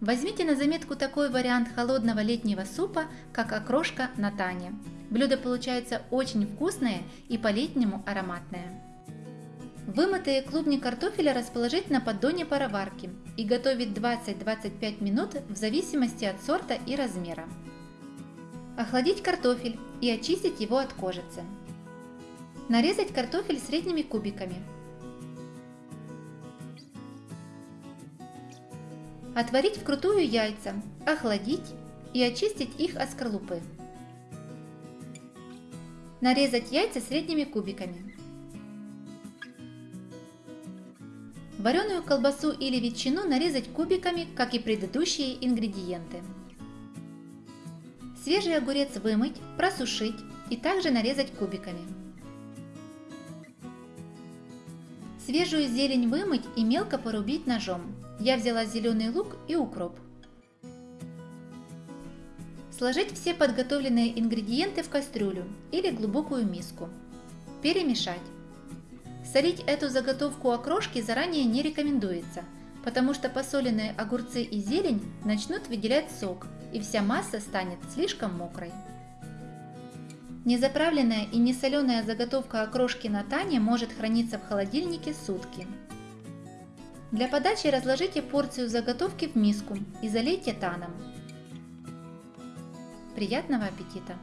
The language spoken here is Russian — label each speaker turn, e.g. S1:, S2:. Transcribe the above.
S1: Возьмите на заметку такой вариант холодного летнего супа, как окрошка на тане. Блюдо получается очень вкусное и по-летнему ароматное. Вымытые клубни картофеля расположить на поддоне пароварки и готовить 20-25 минут в зависимости от сорта и размера. Охладить картофель и очистить его от кожицы. Нарезать картофель средними кубиками. Отварить вкрутую яйца, охладить и очистить их от скорлупы. Нарезать яйца средними кубиками. Вареную колбасу или ветчину нарезать кубиками, как и предыдущие ингредиенты. Свежий огурец вымыть, просушить и также нарезать кубиками. Свежую зелень вымыть и мелко порубить ножом. Я взяла зеленый лук и укроп. Сложить все подготовленные ингредиенты в кастрюлю или глубокую миску. Перемешать. Солить эту заготовку окрошки заранее не рекомендуется, потому что посоленные огурцы и зелень начнут выделять сок, и вся масса станет слишком мокрой. Незаправленная и несоленая заготовка окрошки на тане может храниться в холодильнике сутки. Для подачи разложите порцию заготовки в миску и залейте таном. Приятного аппетита!